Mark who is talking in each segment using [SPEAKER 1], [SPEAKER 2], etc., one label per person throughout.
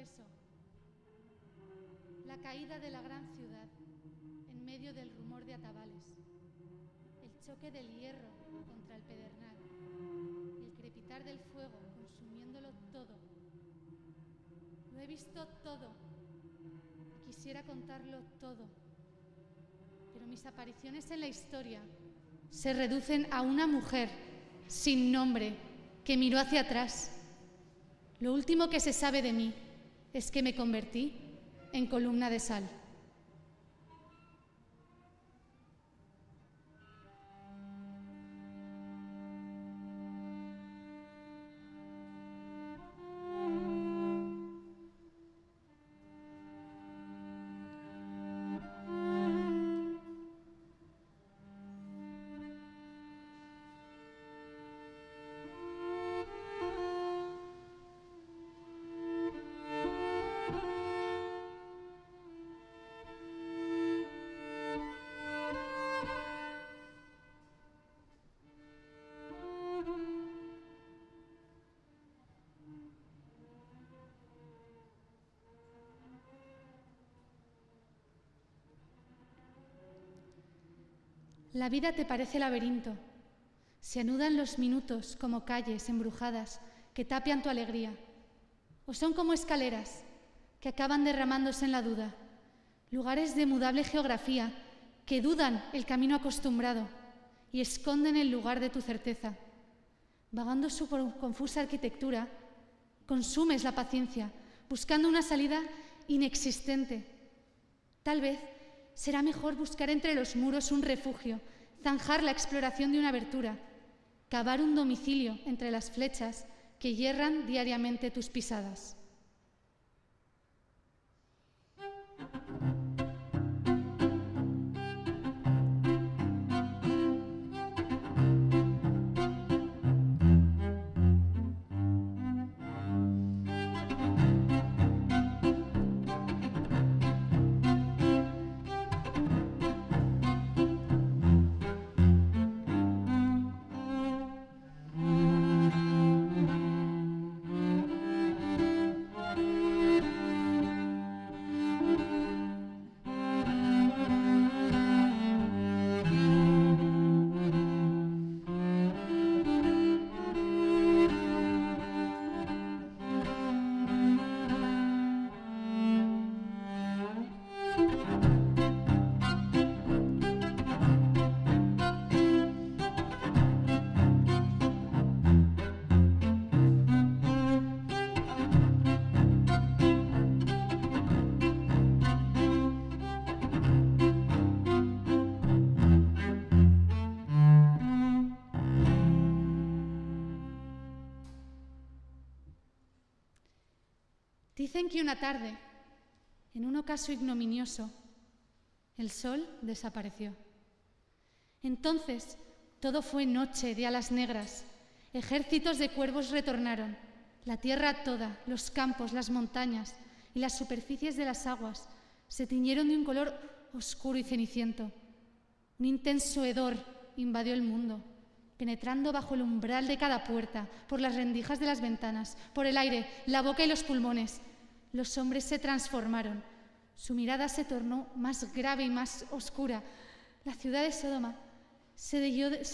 [SPEAKER 1] eso. La caída de la gran ciudad en medio del rumor de atabales. El choque del hierro contra el pedernal. El crepitar del fuego consumiéndolo todo. Lo he visto todo. Quisiera contarlo todo. Pero mis apariciones en la historia se reducen a una mujer sin nombre que miró hacia atrás. Lo último que se sabe de mí es que me convertí en columna de sal. La vida te parece laberinto. Se anudan los minutos como calles embrujadas que tapian tu alegría. O son como escaleras que acaban derramándose en la duda. Lugares de mudable geografía que dudan el camino acostumbrado y esconden el lugar de tu certeza. Vagando su confusa arquitectura, consumes la paciencia, buscando una salida inexistente. Tal vez será mejor buscar entre los muros un refugio, zanjar la exploración de una abertura, cavar un domicilio entre las flechas que hierran diariamente tus pisadas. Dicen que una tarde, en un ocaso ignominioso, el sol desapareció. Entonces todo fue noche de alas negras. Ejércitos de cuervos retornaron. La tierra toda, los campos, las montañas y las superficies de las aguas se tiñeron de un color oscuro y ceniciento. Un intenso hedor invadió el mundo, penetrando bajo el umbral de cada puerta, por las rendijas de las ventanas, por el aire, la boca y los pulmones. Los hombres se transformaron. Su mirada se tornó más grave y más oscura. La ciudad de Sodoma se,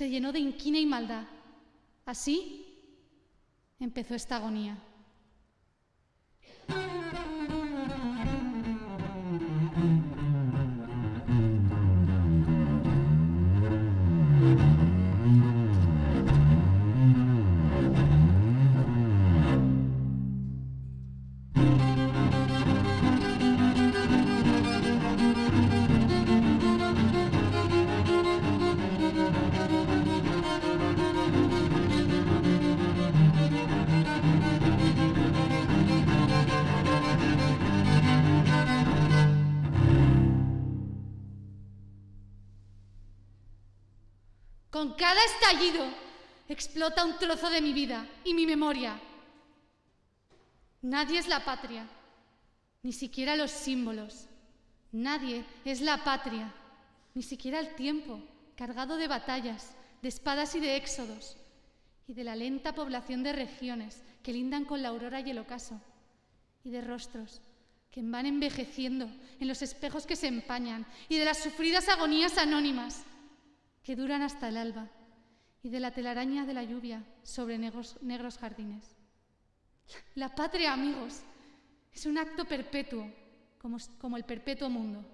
[SPEAKER 1] llenó de inquina y maldad. Así empezó esta agonía. Con cada estallido explota un trozo de mi vida y mi memoria. Nadie es la patria, ni siquiera los símbolos. Nadie es la patria, ni siquiera el tiempo, cargado de batallas, de espadas y de éxodos, y de la lenta población de regiones que lindan con la aurora y el ocaso, y de rostros que van envejeciendo en los espejos que se empañan y de las sufridas agonías anónimas que duran hasta el alba y de la telaraña de la lluvia sobre negros, negros jardines. La patria, amigos, es un acto perpetuo, como, como el perpetuo mundo.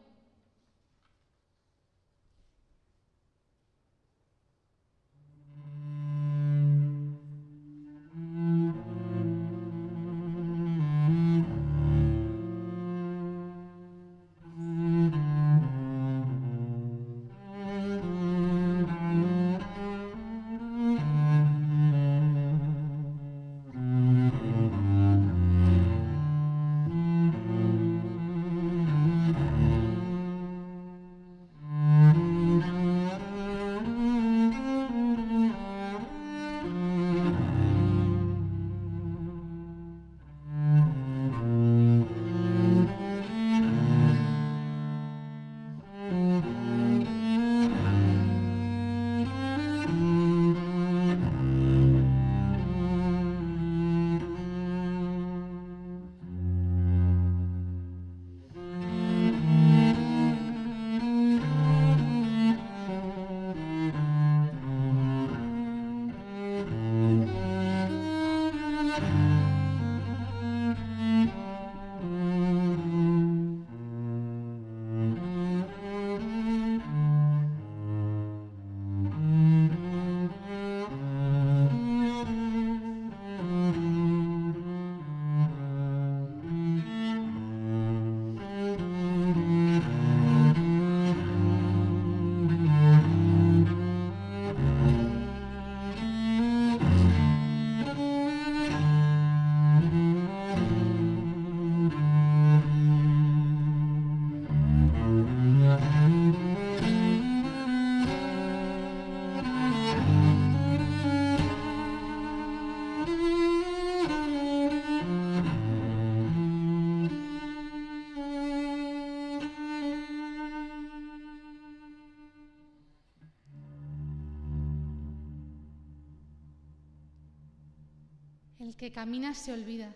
[SPEAKER 1] Que camina se olvida.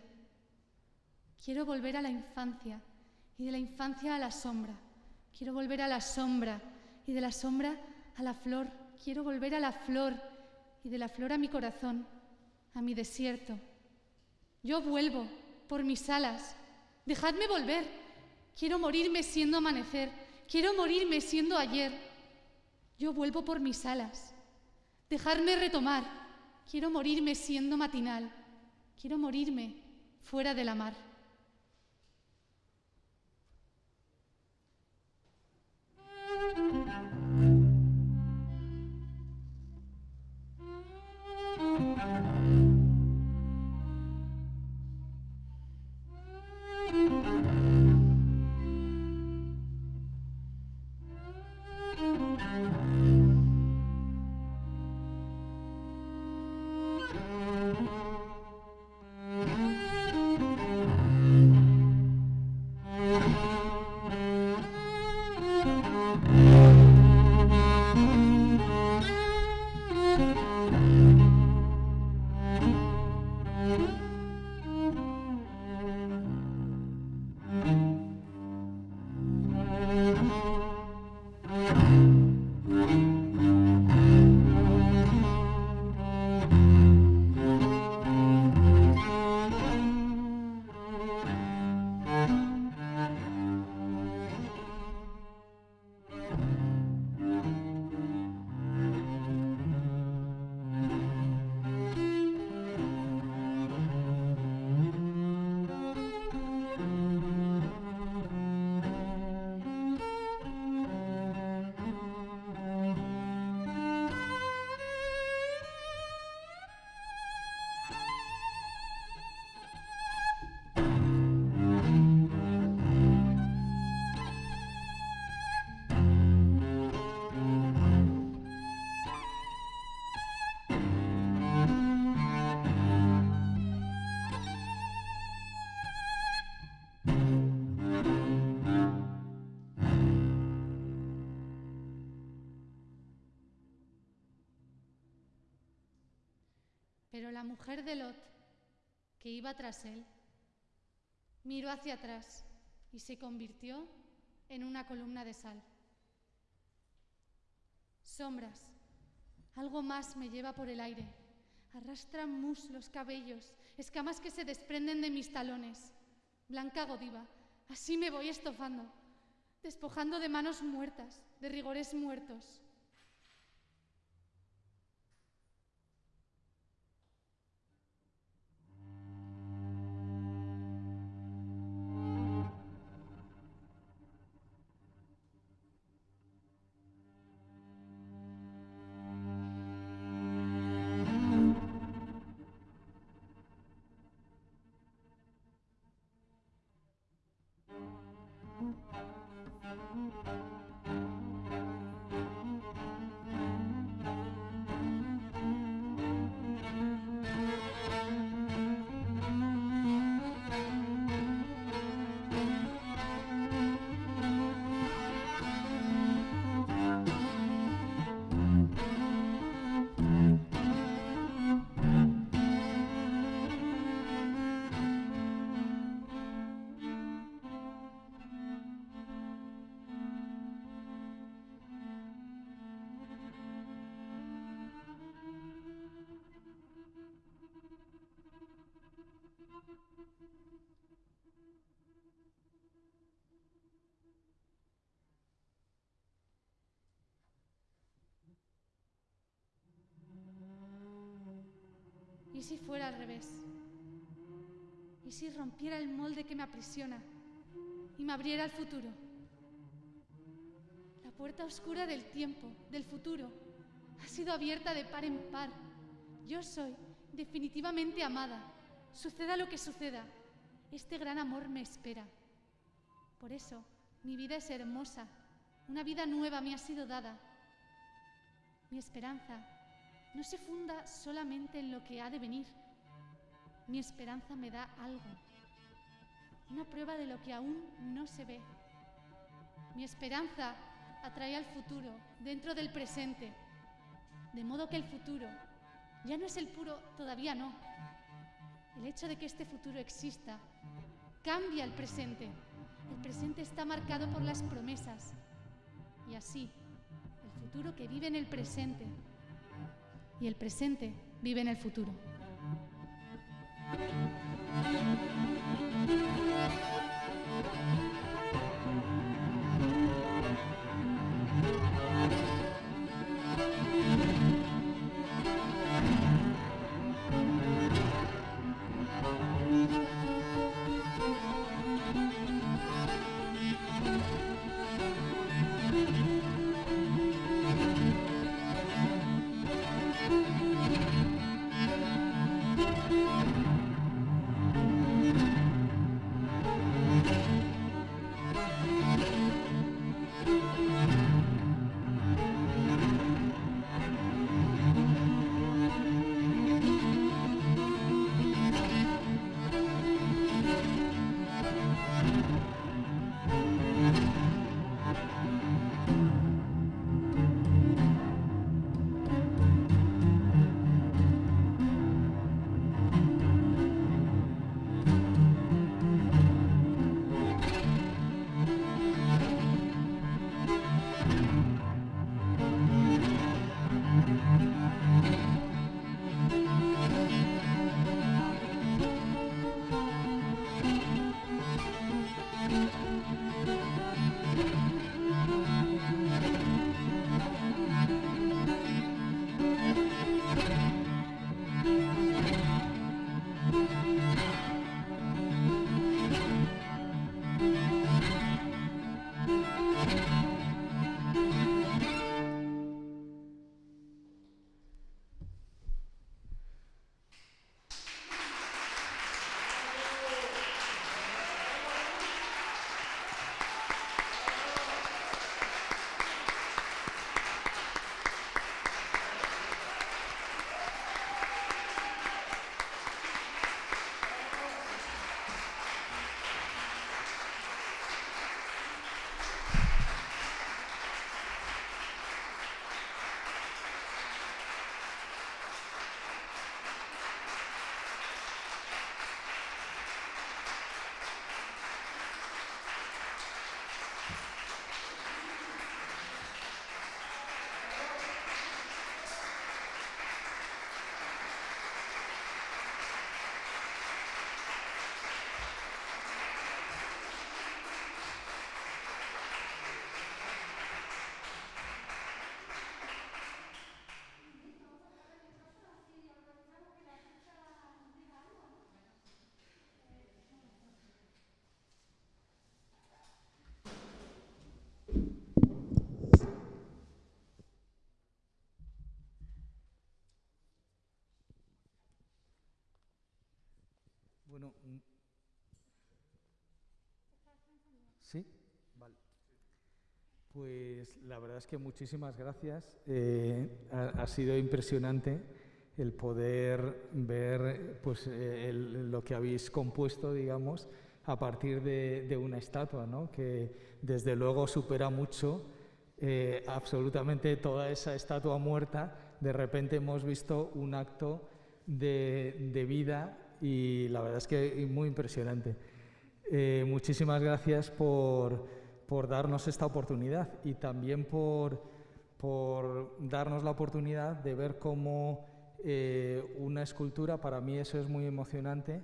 [SPEAKER 1] Quiero volver a la infancia y de la infancia a la sombra. Quiero volver a la sombra y de la sombra a la flor. Quiero volver a la flor y de la flor a mi corazón, a mi desierto. Yo vuelvo por mis alas. Dejadme volver. Quiero morirme siendo amanecer. Quiero morirme siendo ayer. Yo vuelvo por mis alas. Dejadme retomar. Quiero morirme siendo matinal. Quiero morirme fuera de la mar. Pero la mujer de Lot, que iba tras él, miró hacia atrás y se convirtió en una columna de sal. Sombras, algo más me lleva por el aire. Arrastra muslos, cabellos, escamas que se desprenden de mis talones. Blanca Godiva, así me voy estofando, despojando de manos muertas, de rigores muertos. ¿Y si fuera al revés? ¿Y si rompiera el molde que me aprisiona y me abriera el futuro? La puerta oscura del tiempo, del futuro, ha sido abierta de par en par. Yo soy definitivamente amada. Suceda lo que suceda, este gran amor me espera. Por eso, mi vida es hermosa. Una vida nueva me ha sido dada. Mi esperanza no se funda solamente en lo que ha de venir. Mi esperanza me da algo, una prueba de lo que aún no se ve. Mi esperanza atrae al futuro dentro del presente, de modo que el futuro ya no es el puro, todavía no. El hecho de que este futuro exista cambia el presente. El presente está marcado por las promesas. Y así, el futuro que vive en el presente y el presente vive en el futuro.
[SPEAKER 2] ¿Sí? Vale. Pues la verdad es que muchísimas gracias. Eh, ha, sido impresionante el poder ver pues, eh, lo que habéis compuesto, digamos, a partir de, una estatua, ¿no? que desde luego supera mucho eh, absolutamente toda esa estatua muerta. De repente hemos visto un acto de, de vida y la verdad es que muy impresionante. Eh, muchísimas gracias por, por, darnos esta oportunidad y también por, por darnos la oportunidad de ver cómo eh, una escultura, para mí eso es muy emocionante,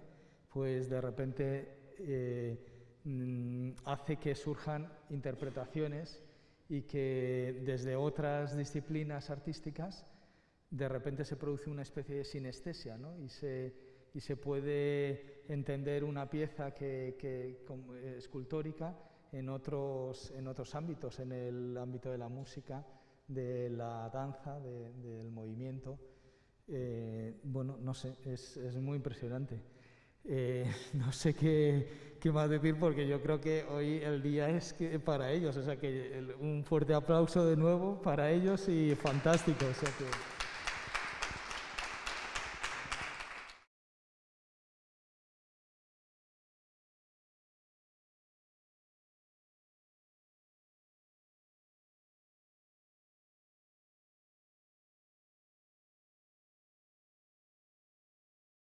[SPEAKER 2] pues de repente eh, mm, hace que surjan interpretaciones y que desde otras disciplinas artísticas de repente se produce una especie de sinestesia ¿no? y se y se puede entender una pieza que, que escultórica en otros, en otros ámbitos, en el ámbito de la música, de la danza, del movimiento. Eh, bueno, no sé, es, es muy impresionante. Eh, no sé qué, qué, más decir porque yo creo que hoy el día es que para ellos, o sea que un fuerte aplauso de nuevo para ellos y fantástico. O sea que...